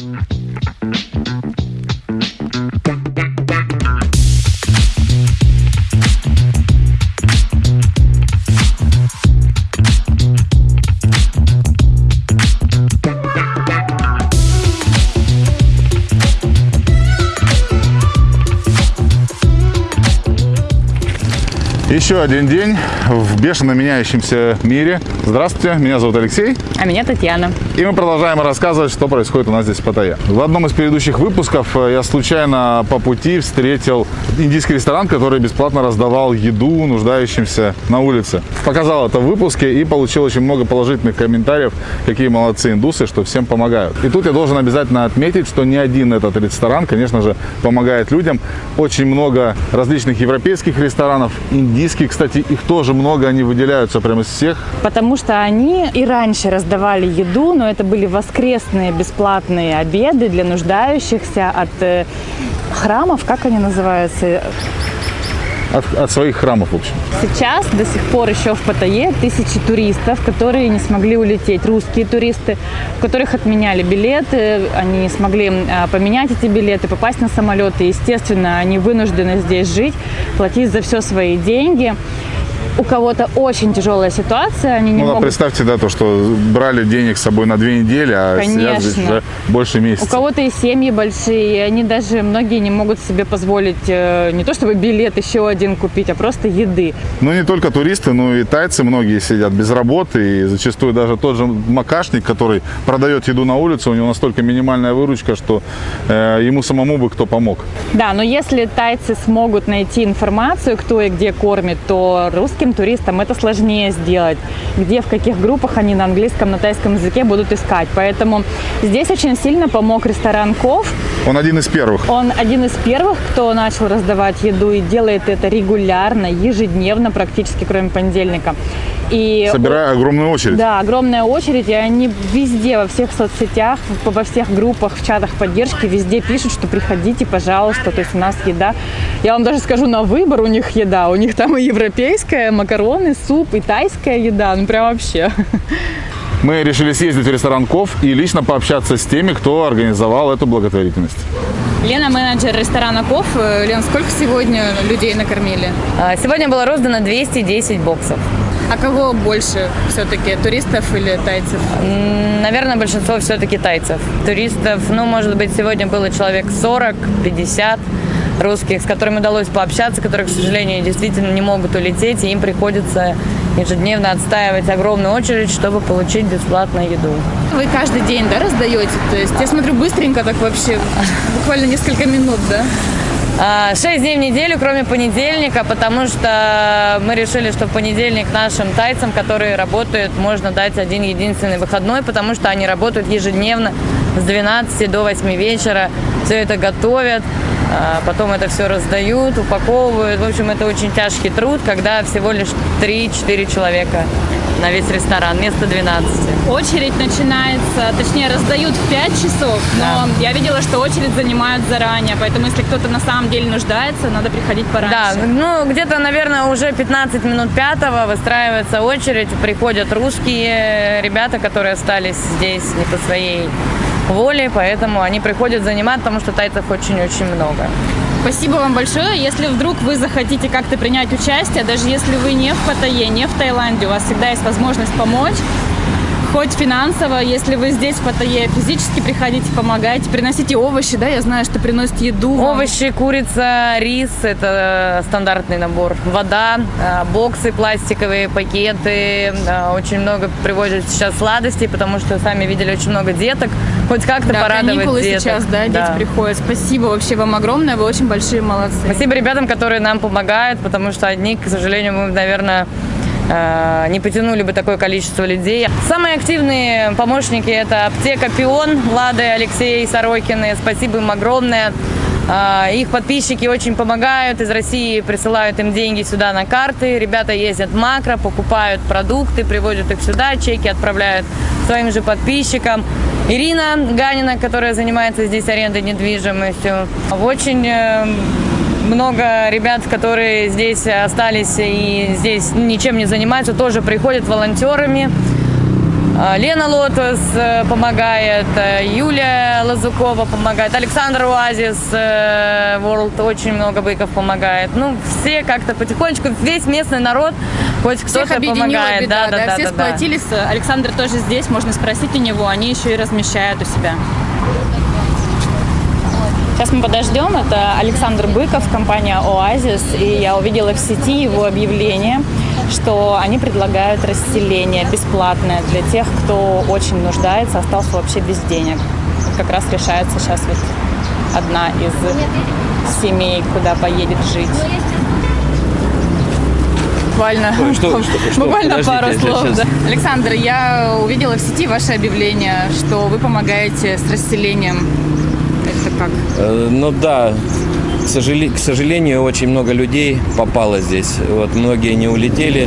Thank you. Еще один день в бешено меняющемся мире. Здравствуйте, меня зовут Алексей. А меня Татьяна. И мы продолжаем рассказывать, что происходит у нас здесь в Паттайе. В одном из предыдущих выпусков э, я случайно по пути встретил индийский ресторан, который бесплатно раздавал еду нуждающимся на улице. Показал это в выпуске и получил очень много положительных комментариев, какие молодцы индусы, что всем помогают. И тут я должен обязательно отметить, что не один этот ресторан, конечно же, помогает людям. Очень много различных европейских ресторанов, индийских Индийские, кстати, их тоже много, они выделяются прямо из всех. Потому что они и раньше раздавали еду, но это были воскресные бесплатные обеды для нуждающихся от э, храмов, как они называются? От, от своих храмов, в общем. Сейчас до сих пор еще в Паттайе тысячи туристов, которые не смогли улететь. Русские туристы, у которых отменяли билеты, они не смогли а, поменять эти билеты, попасть на самолеты. Естественно, они вынуждены здесь жить, платить за все свои деньги у кого-то очень тяжелая ситуация, они не ну, могут... представьте, да, то, что брали денег с собой на две недели, а Конечно. сидят уже больше месяца. У кого-то и семьи большие, и они даже, многие не могут себе позволить э, не то чтобы билет еще один купить, а просто еды. Ну, не только туристы, но и тайцы многие сидят без работы, и зачастую даже тот же макашник, который продает еду на улице, у него настолько минимальная выручка, что э, ему самому бы кто помог. Да, но если тайцы смогут найти информацию, кто и где кормит, то русские русским туристам это сложнее сделать, где, в каких группах они на английском, на тайском языке будут искать. Поэтому здесь очень сильно помог ресторан Ков. Он один из первых. Он один из первых, кто начал раздавать еду и делает это регулярно, ежедневно практически, кроме понедельника. И, Собирая огромную очередь. Да, огромная очередь, и они везде, во всех соцсетях, во всех группах, в чатах поддержки, везде пишут, что приходите, пожалуйста, то есть у нас еда. Я вам даже скажу, на выбор у них еда, у них там и европейская, макароны, суп, и тайская еда, ну прям вообще. Мы решили съездить в ресторан Ков и лично пообщаться с теми, кто организовал эту благотворительность. Лена, менеджер ресторана Ков. Лен, сколько сегодня людей накормили? А, сегодня было роздано 210 боксов. А кого больше все-таки, туристов или тайцев? Наверное, большинство все-таки тайцев. Туристов, ну, может быть, сегодня было человек 40-50 русских, с которыми удалось пообщаться, которые, к сожалению, действительно не могут улететь, и им приходится ежедневно отстаивать огромную очередь, чтобы получить бесплатную еду. Вы каждый день, да, раздаете? То есть, я смотрю, быстренько так вообще, буквально несколько минут, да? А, шесть дней в неделю, кроме понедельника, потому что мы решили, что в понедельник нашим тайцам, которые работают, можно дать один единственный выходной, потому что они работают ежедневно с 12 до 8 вечера, все это готовят, а, потом это все раздают, упаковывают. В общем, это очень тяжкий труд, когда всего лишь 3-4 человека на весь ресторан, вместо 12. Очередь начинается, точнее, раздают в 5 часов, но да. я видела, что очередь занимают заранее, поэтому если кто-то на самом деле нуждается, надо приходить пораньше. Да, ну где-то, наверное, уже 15 минут пятого выстраивается очередь, приходят русские ребята, которые остались здесь не по своей воле, поэтому они приходят занимать, потому что тайцев очень-очень много. Спасибо вам большое. Если вдруг вы захотите как-то принять участие, даже если вы не в Паттайе, не в Таиланде, у вас всегда есть возможность помочь хоть финансово, если вы здесь в Паттайе физически приходите, помогайте, приносите овощи, да, я знаю, что приносите еду. Вам. Овощи, курица, рис, это стандартный набор. Вода, э, боксы пластиковые, пакеты, очень много привозят сейчас сладостей, потому что сами видели очень много деток, хоть как-то да, порадовать деток. сейчас, да, да, дети приходят. Спасибо вообще вам огромное, вы очень большие молодцы. Спасибо ребятам, которые нам помогают, потому что одни, к сожалению, мы, наверное, Э, не потянули бы такое количество людей. Самые активные помощники – это аптека «Пион», Лады, Алексей, Сорокины. Спасибо им огромное. Э, их подписчики очень помогают. Из России присылают им деньги сюда на карты. Ребята ездят в макро, покупают продукты, привозят их сюда, чеки отправляют своим же подписчикам. Ирина Ганина, которая занимается здесь арендой недвижимостью. Очень э, много ребят, которые здесь остались и здесь ничем не занимаются, тоже приходят волонтерами. А, Лена Лотос э, помогает, э, Юлия Лазукова помогает, Александр Уазис э, World очень много быков помогает. Ну, все как-то потихонечку, весь местный народ, хоть кто-то помогает. беда, да, все да. сплотились. Александр тоже здесь, можно спросить у него, они еще и размещают у себя. Сейчас мы подождем. Это Александр Быков, компания «Оазис». И я увидела в сети его объявление, что они предлагают расселение бесплатное для тех, кто очень нуждается, остался вообще без денег. Как раз решается сейчас вот одна из семей, куда поедет жить. Буквально, что- что- что? буквально Подождите, пару слов. щас- да. Александр, я увидела в сети ваше объявление, что вы помогаете с расселением. Как? Э, Ну да, к, сожале- к сожалению, очень много людей попало здесь. Вот многие не улетели.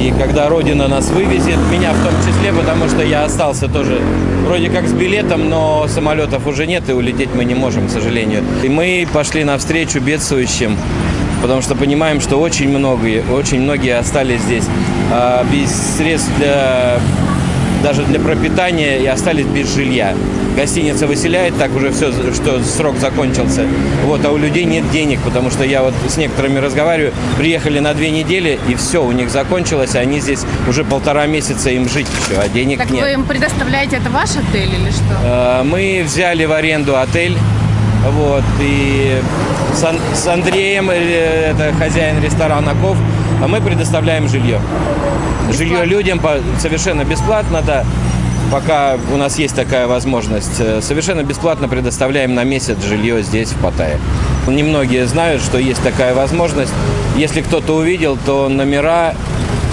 И когда Родина нас вывезет, меня в том числе, потому что я остался тоже вроде как с билетом, но самолетов уже нет, и улететь мы не можем, к сожалению. И мы пошли навстречу бедствующим, потому что понимаем, что очень многие, очень многие остались здесь а, без средств для даже для пропитания и остались без жилья. Гостиница выселяет, так уже все, что срок закончился. Вот, а у людей нет денег, потому что я вот с некоторыми разговариваю, приехали на две недели, и все, у них закончилось, а они здесь уже полтора месяца им жить еще, а денег Так нет. вы им предоставляете, это ваш отель или что? Э, Мы взяли в аренду отель, вот, и с, Ан- с Андреем, э, это хозяин ресторана Ков, а мы предоставляем жилье. Жилье людям совершенно бесплатно, да, пока у нас есть такая возможность. Э, Совершенно бесплатно предоставляем на месяц жилье здесь, в Паттайе. Немногие знают, что есть такая возможность. Если кто-то увидел, то номера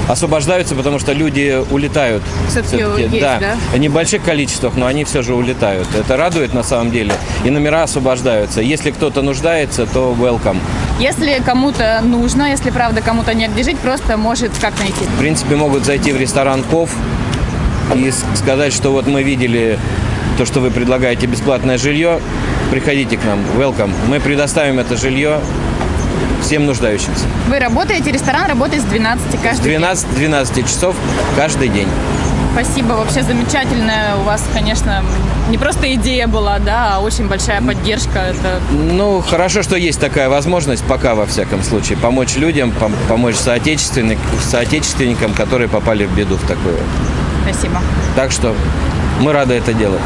освобождаются, потому что люди улетают. Всё-таки есть, да. да? В небольших количествах, но они все же улетают. Это радует на самом деле. И номера освобождаются. Если кто-то нуждается, то welcome. Если кому-то нужно, если правда кому-то негде жить, просто может как найти. В принципе, могут зайти в ресторан Ков и с- сказать, что вот мы видели то, что вы предлагаете бесплатное жилье, приходите к нам, welcome. Мы предоставим это жилье всем нуждающимся. Вы работаете, ресторан работает с 12 С каждый день. 12 12 часов каждый день. Спасибо, вообще замечательная у вас, конечно, не просто идея была, да, а очень большая поддержка. Это Ну, хорошо, что есть такая возможность, пока во всяком случае, помочь людям, пом- помочь соотечественник- соотечественникам, которые попали в беду в такую. Спасибо. Так что мы рады это делать.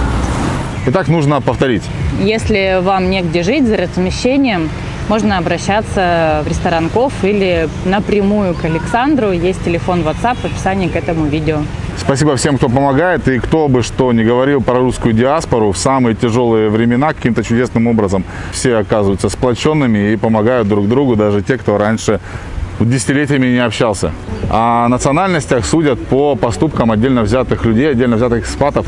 Итак, нужно повторить. Если вам негде жить за размещением, можно обращаться в ресторан Ков или напрямую к Александру. Есть телефон WhatsApp в описании к этому видео. Спасибо всем, кто помогает. И кто бы что ни говорил про русскую диаспору, в самые тяжелые времена каким-то чудесным образом все оказываются сплоченными и помогают друг другу, даже те, кто раньше десятилетиями не общался. О национальностях судят по поступкам отдельно взятых людей, отдельно взятых экспатов,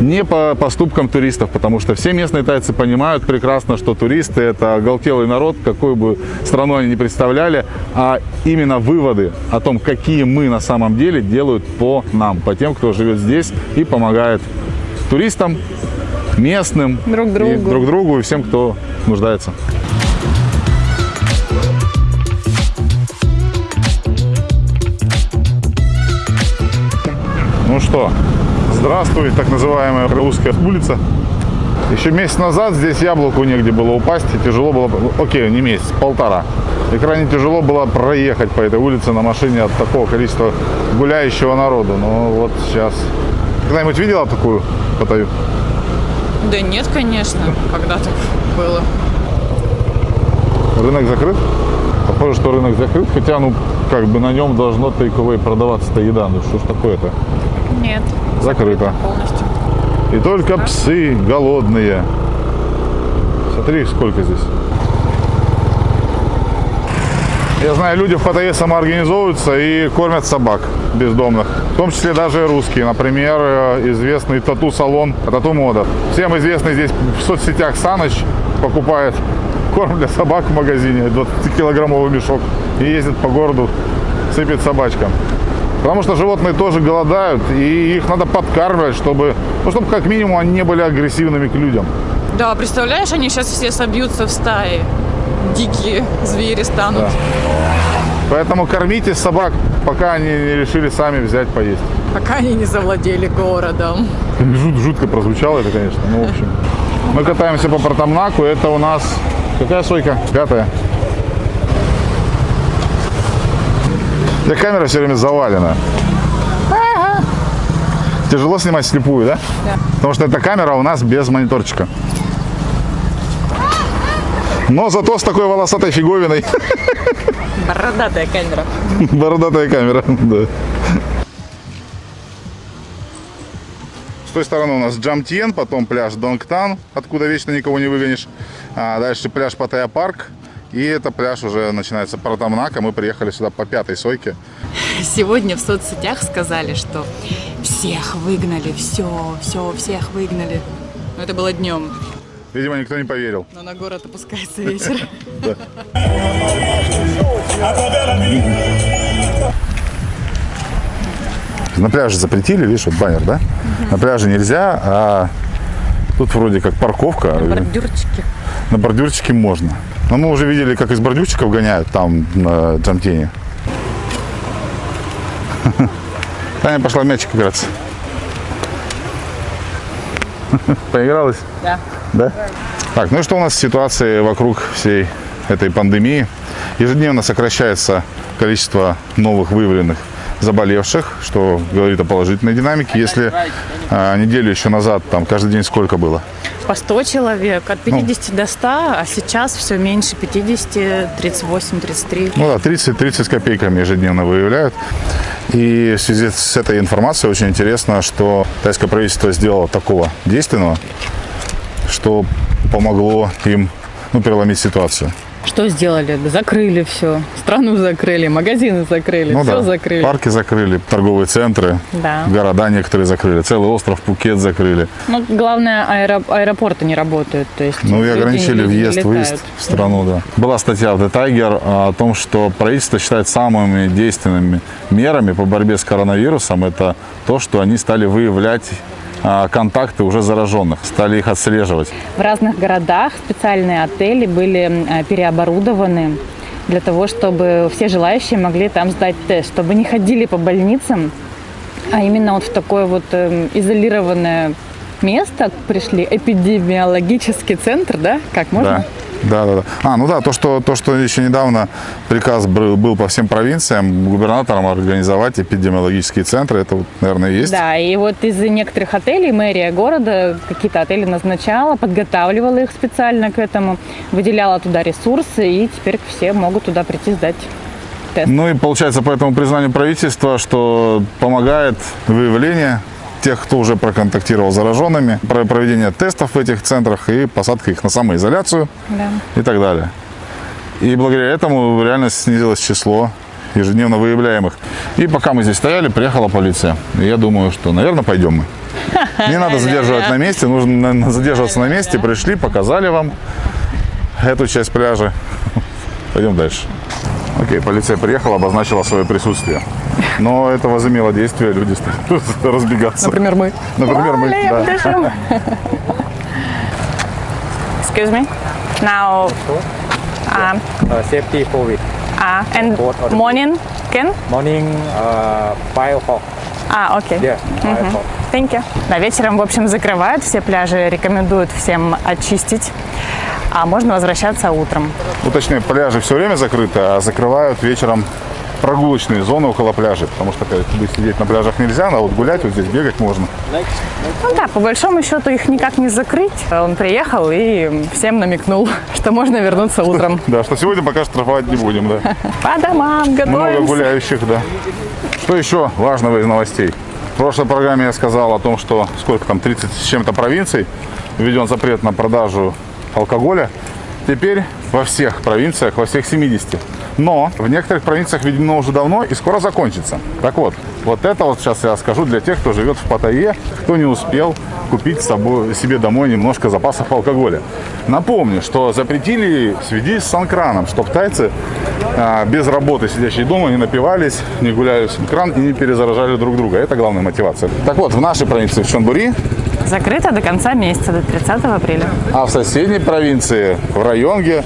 не по поступкам туристов, потому что все местные тайцы понимают прекрасно, что туристы – это оголтелый народ, какую бы страну они ни представляли, а именно выводы о том, какие мы на самом деле, делают по нам, по тем, кто живет здесь и помогает туристам, местным, Друг и другу. друг другу и всем, кто нуждается. Что, здравствуй, так называемая русская улица. Еще месяц назад здесь яблоку негде было упасть, и тяжело было, окей, не месяц, полтора. И крайне тяжело было проехать по этой улице на машине от такого количества гуляющего народу. Но вот сейчас. Когда-нибудь видела такую Паттайю? Да нет, конечно, когда так было. Рынок закрыт? Похоже, что рынок закрыт, хотя, ну, как бы на нем должно тейковой продаваться-то еда. Ну, что ж такое-то? Нет, Закрыто. полностью. И только псы голодные. Смотри, сколько здесь. Я знаю, люди в Паттайе самоорганизовываются и кормят собак бездомных. В том числе даже русские. Например, э, известный тату-салон Тату Мода. Всем известный здесь в соцсетях Саныч покупает корм для собак в магазине, 20-килограммовый мешок, и ездит по городу, сыпет собачкам. Потому что животные тоже голодают, и их надо подкармливать, чтобы, ну, чтобы как минимум они не были агрессивными к людям. Да, представляешь, они сейчас все собьются в стаи. Дикие звери станут. Да. Поэтому кормите собак, пока они не решили сами взять поесть. Пока они не завладели городом. Жут- жутко прозвучало это, конечно. Ну, в общем. Мы катаемся по Протамнаку. Это у нас... Какая сойка? Пятая. Тебя камера все время завалена. Тяжело снимать слепую, да? Да. Потому что эта камера у нас без мониторчика. Но зато с такой волосатой фиговиной. Бородатая камера. Бородатая камера, да. С той стороны у нас Джамтьен, потом пляж Донгтан, откуда вечно никого не выгонишь. А дальше пляж Паттайя Парк. И это пляж уже начинается Протамнака. Мы приехали сюда по пятой сойке. Сегодня в соцсетях сказали, что всех выгнали, все, все, всех выгнали. Но это было днем, Видимо, никто не поверил. но на город опускается вечер. На пляже запретили, видишь, вот баннер, да? На пляже нельзя, а тут вроде как парковка. Бордюрчики. На бордюрчике можно. Но мы уже видели, как из бордюрчиков гоняют там на Джамтене. Таня пошла мячик играться. Поигралась? Да. Да? Так, ну и что у нас с ситуацией вокруг всей этой пандемии? Ежедневно сокращается количество новых выявленных заболевших, что говорит о положительной динамике. Если а, неделю еще назад, там каждый день сколько было? По 100 человек, от Ну. 50 до 100, а сейчас все меньше 50, 38, 33. Ну да, 30-30 с копейками ежедневно выявляют. И в связи с этой информацией очень интересно, что тайское правительство сделало такого действенного, что помогло им ну, переломить ситуацию. Что сделали? Закрыли все. Страну закрыли, магазины закрыли, Ну все да, закрыли. парки закрыли, торговые центры, Да. города некоторые закрыли, целый остров Пукет закрыли. Ну, главное, аэро- аэропорты не работают. То есть Ну и ограничили въезд-выезд в страну, да. Была статья в The Tiger о том, что правительство считает самыми действенными мерами по борьбе с коронавирусом это то, что они стали выявлять контакты уже зараженных, стали их отслеживать. В разных городах специальные отели были э, переоборудованы для того, чтобы все желающие могли там сдать тест, чтобы не ходили по больницам, а именно вот в такое вот эм, изолированное место пришли, эпидемиологический центр, да? Как можно? Да. Да, да, да. А, ну да, то, что, то, что еще недавно приказ был, был по всем провинциям губернаторам организовать эпидемиологические центры, это, вот, наверное, есть. Да, и вот из некоторых отелей мэрия города какие-то отели назначала, подготавливала их специально к этому, выделяла туда ресурсы, и теперь все могут туда прийти сдать тест. Ну и получается по этому признанию правительства, что помогает выявление тех, кто уже проконтактировал с зараженными, про- проведение тестов в этих центрах и посадка их на самоизоляцию Да. и так далее. И благодаря этому реально снизилось число ежедневно выявляемых. И пока мы здесь стояли, приехала полиция. И я думаю, что, наверное, пойдем мы. Не надо задерживать на месте, нужно задерживаться на месте. Пришли, показали вам эту часть пляжа. Пойдем дальше. Окей, полиция приехала, обозначила свое присутствие. Но это возымело действие, люди стали разбегаться. Например, мы. Например, мы. Да. Excuse me. Now, um, uh, safety COVID. uh, and morning, can? Morning, uh, 5 o'clock. А, окей. Yeah, 5 o'clock. Thank you. Да, вечером, в общем, закрывают все пляжи, рекомендуют всем очистить, а можно возвращаться утром. Точнее, пляжи все время закрыты, а закрывают вечером прогулочные зоны около пляжей, потому что как бы сидеть на пляжах нельзя, а вот гулять вот здесь бегать можно. Ну да, по большому счету их никак не закрыть. Он приехал и всем намекнул, что можно вернуться утром. Да, что сегодня пока штрафовать не будем, да. По домам Много готовимся. гуляющих, да. Что еще важного из новостей? В прошлой программе я сказал о том, что сколько там, 30 с чем-то провинций введен запрет на продажу алкоголя. Теперь во всех провинциях, во всех 70. Но в некоторых провинциях введено уже давно и скоро закончится. Так вот, вот это вот сейчас я скажу для тех, кто живет в Паттайе, кто не успел купить с собой, себе домой немножко запасов алкоголя. Напомню, что запретили в связи с санкраном, чтобы тайцы а, без работы, сидящие дома, не напивались, не гуляли в санкран и не перезаражали друг друга. Это главная мотивация. Так вот, в нашей провинции, в Чонбури, Закрыто до конца месяца, до 30 апреля. А в соседней провинции, в Районге,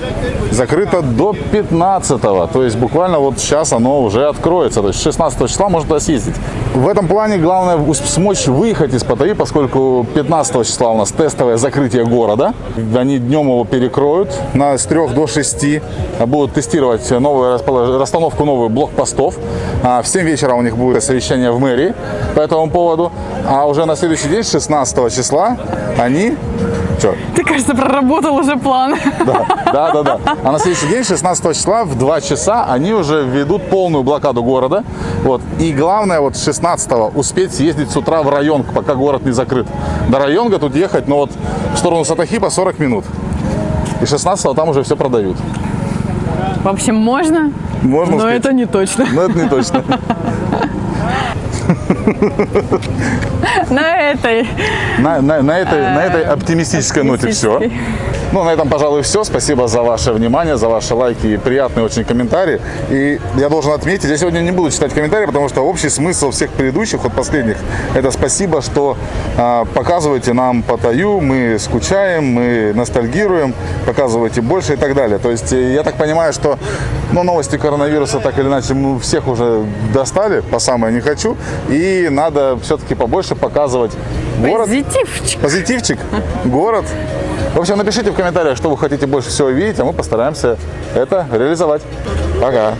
закрыто до 15 То есть буквально вот сейчас оно уже откроется. То есть 16 числа можно туда съездить. В этом плане главное смочь выехать из Паттайи, поскольку 15 числа у нас тестовое закрытие города. Они днем его перекроют на, с 3 до 6. а Будут тестировать новую расстановку новых блокпостов. А в 7 вечера у них будет совещание в мэрии по этому поводу. А уже на следующий день, 16 числа, они... Чё? Ты, кажется, проработал уже план. Да, да, да, да. А на следующий день, 16 числа, в 2 часа, они уже ведут полную блокаду города. Вот. И главное, вот 16 успеть съездить с утра в район, пока город не закрыт. До районга тут ехать, ну вот в сторону Сатахипа 40 минут. И 16 там уже все продают. В общем, можно, Можно но успеть. это не точно. Но это не точно. На этой. На, на- на этой, на этой оптимистической ноте все. Ну, на этом, пожалуй, все. Спасибо за ваше внимание, за ваши лайки и приятные очень комментарии. И я должен отметить, я сегодня не буду читать комментарии, потому что общий смысл всех предыдущих, вот последних, это спасибо, что а, показываете нам Паттайю, мы скучаем, мы ностальгируем, показываете больше и так далее. То есть э, я так понимаю, что ну, новости коронавируса так или иначе мы всех уже достали, по самое не хочу, и надо все-таки побольше показывать город. Позитивчик. Позитивчик, город. В общем, напишите в комментариях, что вы хотите больше всего видеть, а мы постараемся это реализовать. Пока.